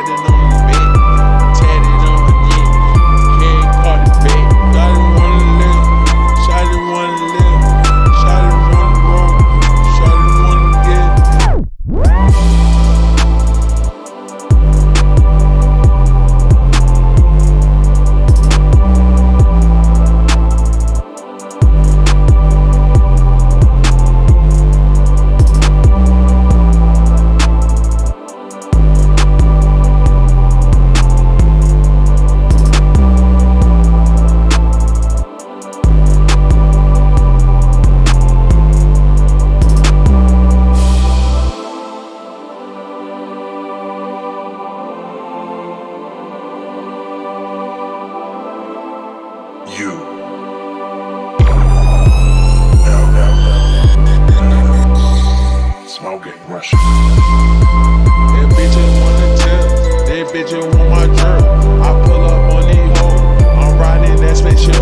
Tatted on You. Smoking Russian. That bitches wanna tell, that bitches want my jerk. I pull up on these hoes, I'm riding that spaceship.